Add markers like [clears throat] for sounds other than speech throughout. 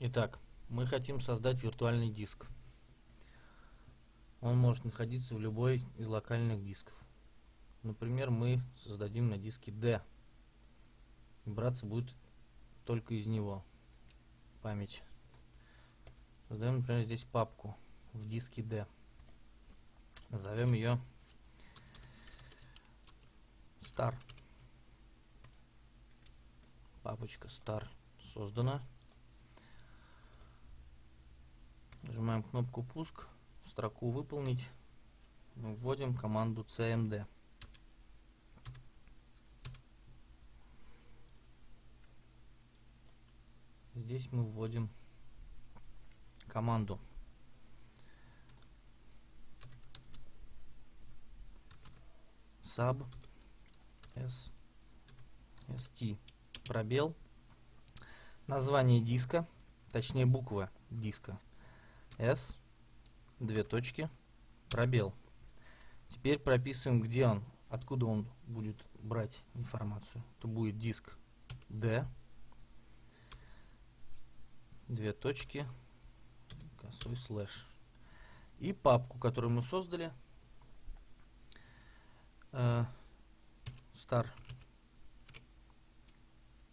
Итак, мы хотим создать виртуальный диск. Он может находиться в любой из локальных дисков. Например, мы создадим на диске D. Браться будет только из него память. Создаем, например, здесь папку в диске D. Назовем ее Star. Папочка Star создана. Нажимаем кнопку пуск, строку выполнить, вводим команду cmd. Здесь мы вводим команду. Sub s st пробел. Название диска точнее буква диска S, две точки, пробел. Теперь прописываем, где он, откуда он будет брать информацию. Это будет диск D, две точки, косой слэш. И папку, которую мы создали, э, star.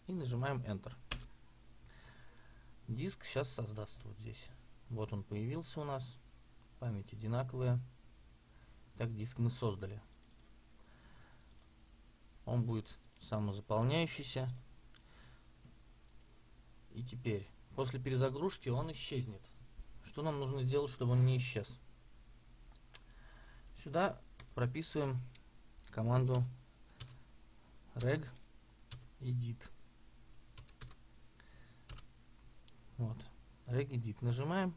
И нажимаем Enter. Диск сейчас создаст вот здесь. Вот он появился у нас. Память одинаковая. Так диск мы создали. Он будет самозаполняющийся. И теперь, после перезагрузки он исчезнет. Что нам нужно сделать, чтобы он не исчез? Сюда прописываем команду reg edit. Вот. Regedit нажимаем.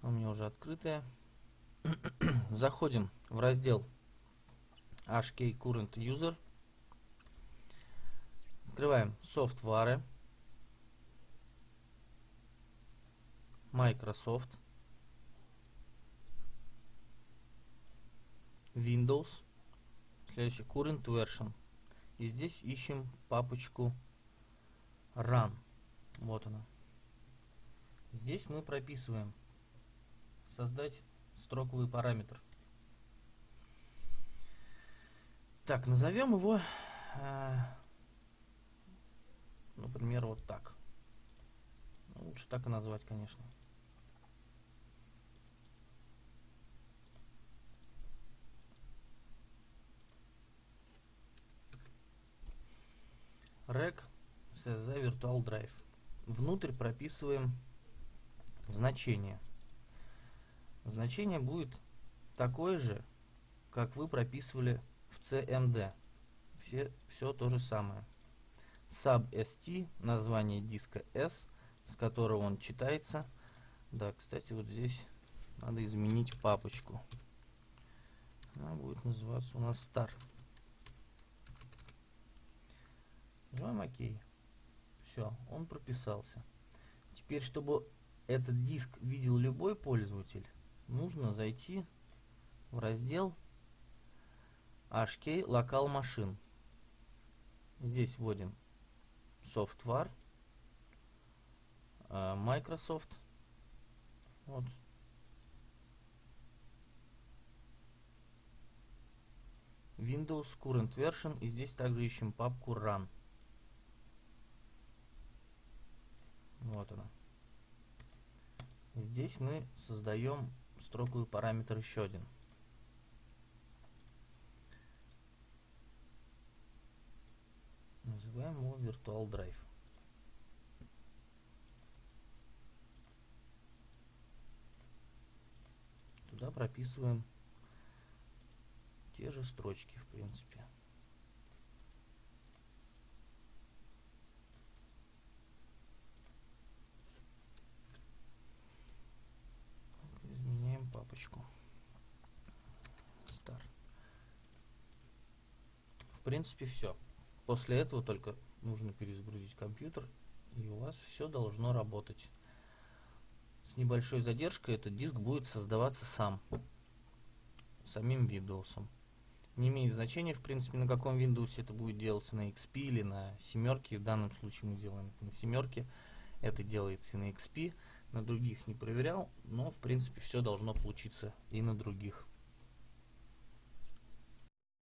У меня уже открытая. [clears throat] Заходим в раздел HK Current User. Открываем софтвары. Microsoft. Windows. Следующий Current Version. И здесь ищем папочку Run. Вот она. Здесь мы прописываем создать строковый параметр. Так, назовем его, э, например, вот так. Лучше так и назвать, конечно. rec CZ Virtual Drive. Внутрь прописываем значение. Значение будет такое же, как вы прописывали в CMD. Все, все то же самое. SubST, название диска S, с которого он читается. Да, кстати, вот здесь надо изменить папочку. Она будет называться у нас Star. Нажимаем ОК. Все, он прописался. Теперь, чтобы этот диск видел любой пользователь, нужно зайти в раздел HK Local Machine. Здесь вводим Software, э, Microsoft. Вот. Windows Current Version. И здесь также ищем папку Run. Вот она. Здесь мы создаем строковый параметр еще один. Называем его Virtual Drive. Туда прописываем те же строчки, в принципе. Папочку. Star. В принципе, все. После этого только нужно перезагрузить компьютер, и у вас все должно работать. С небольшой задержкой этот диск будет создаваться сам, самим Windows. Не имеет значения, в принципе, на каком Windows это будет делаться, на XP или на семерке. В данном случае мы делаем это на семерке. Это делается и на XP, на других не проверял, но в принципе все должно получиться и на других.